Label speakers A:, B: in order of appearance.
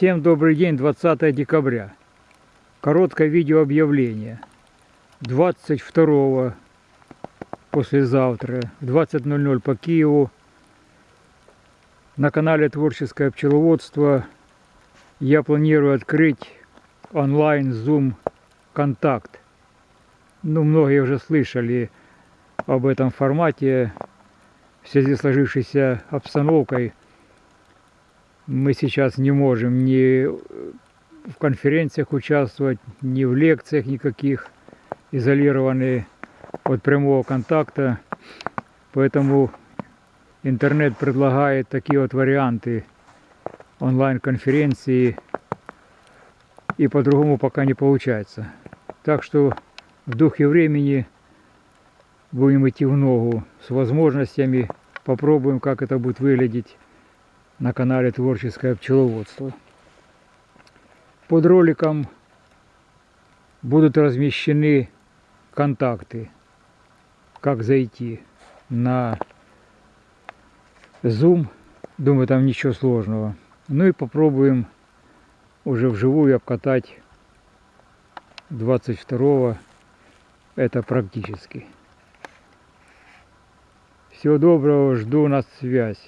A: Всем добрый день, 20 декабря. Короткое видеообъявление. 22 послезавтра в 20.00 по Киеву на канале Творческое пчеловодство я планирую открыть онлайн Zoom контакт. Ну, многие уже слышали об этом формате в связи с сложившейся обстановкой мы сейчас не можем ни в конференциях участвовать, ни в лекциях никаких, изолированы от прямого контакта. Поэтому интернет предлагает такие вот варианты онлайн-конференции, и по-другому пока не получается. Так что в духе времени будем идти в ногу с возможностями, попробуем, как это будет выглядеть на канале Творческое пчеловодство. Под роликом будут размещены контакты, как зайти на Zoom. Думаю, там ничего сложного. Ну и попробуем уже вживую обкатать 22 это практически. Всего доброго, жду на связь.